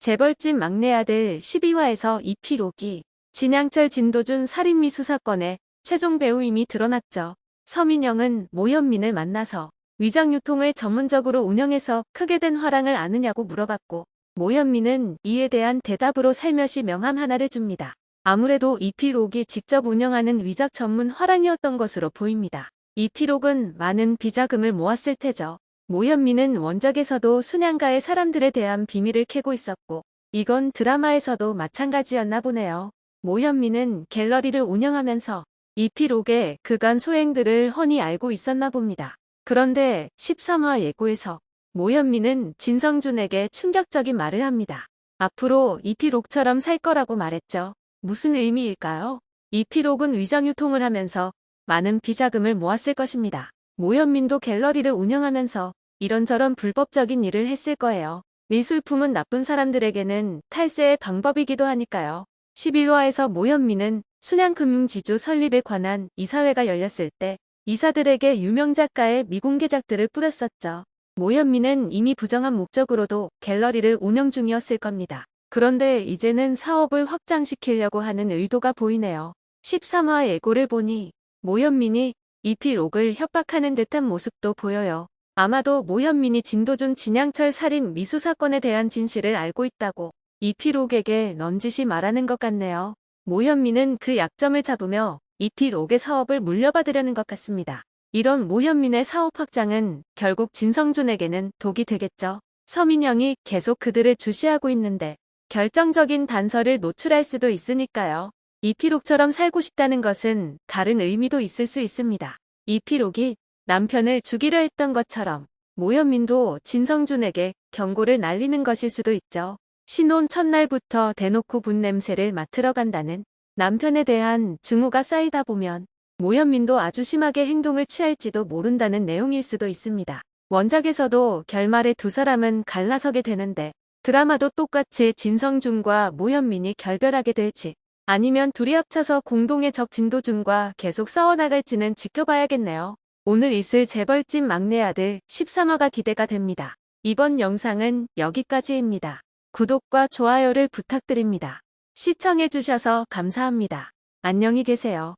재벌집 막내 아들 12화에서 이피록이 진양철 진도준 살인미 수 사건의 최종 배우임이 드러났죠. 서민영은 모현민을 만나서 위장유통을 전문적으로 운영해서 크게 된 화랑을 아느냐고 물어봤고 모현민은 이에 대한 대답으로 살며시 명함 하나를 줍니다. 아무래도 이피록이 직접 운영하는 위작 전문 화랑이었던 것으로 보입니다. 이피록은 많은 비자금을 모았을 테죠. 모현민은 원작에서도 순양가의 사람들에 대한 비밀을 캐고 있었고 이건 드라마에서도 마찬가지였나 보네요. 모현민은 갤러리를 운영하면서 이피록의 그간 소행들을 훤히 알고 있었나 봅니다. 그런데 13화 예고에서 모현민은 진성준에게 충격적인 말을 합니다. 앞으로 이피록처럼 살 거라고 말했죠. 무슨 의미일까요? 이피록은 위장유통을 하면서 많은 비자금을 모았을 것입니다. 모현민도 갤러리를 운영하면서 이런저런 불법적인 일을 했을 거예요. 미술품은 나쁜 사람들에게는 탈세의 방법이기도 하니까요. 11화에서 모현민은 순양금융지주 설립에 관한 이사회가 열렸을 때 이사들에게 유명 작가의 미공개작들을 뿌렸었죠. 모현민은 이미 부정한 목적으로도 갤러리를 운영 중이었을 겁니다. 그런데 이제는 사업을 확장시키려고 하는 의도가 보이네요. 13화 예고를 보니 모현민이 이피록을 협박하는 듯한 모습도 보여요. 아마도 모현민이 진도준 진양철 살인 미수 사건에 대한 진실을 알고 있다고 이피록에게 넌지시 말하는 것 같네요. 모현민은 그 약점을 잡으며 이피록의 사업을 물려받으려는 것 같습니다. 이런 모현민의 사업 확장은 결국 진성준에게는 독이 되겠죠. 서민영이 계속 그들을 주시하고 있는데 결정적인 단서를 노출할 수도 있으니까요. 이피록처럼 살고 싶다는 것은 다른 의미도 있을 수 있습니다. 이피록이 남편을 죽이려 했던 것처럼 모현민도 진성준에게 경고를 날리는 것일 수도 있죠. 신혼 첫날부터 대놓고 분 냄새를 맡으러 간다는 남편에 대한 증오가 쌓이다 보면 모현민도 아주 심하게 행동을 취할지도 모른다는 내용일 수도 있습니다. 원작에서도 결말에 두 사람은 갈라서게 되는데 드라마도 똑같이 진성준과 모현민이 결별하게 될지 아니면 둘이 합쳐서 공동의 적 진도준과 계속 싸워나갈지는 지켜봐야겠네요. 오늘 있을 재벌집 막내 아들 13화가 기대가 됩니다. 이번 영상은 여기까지입니다. 구독과 좋아요를 부탁드립니다. 시청해주셔서 감사합니다. 안녕히 계세요.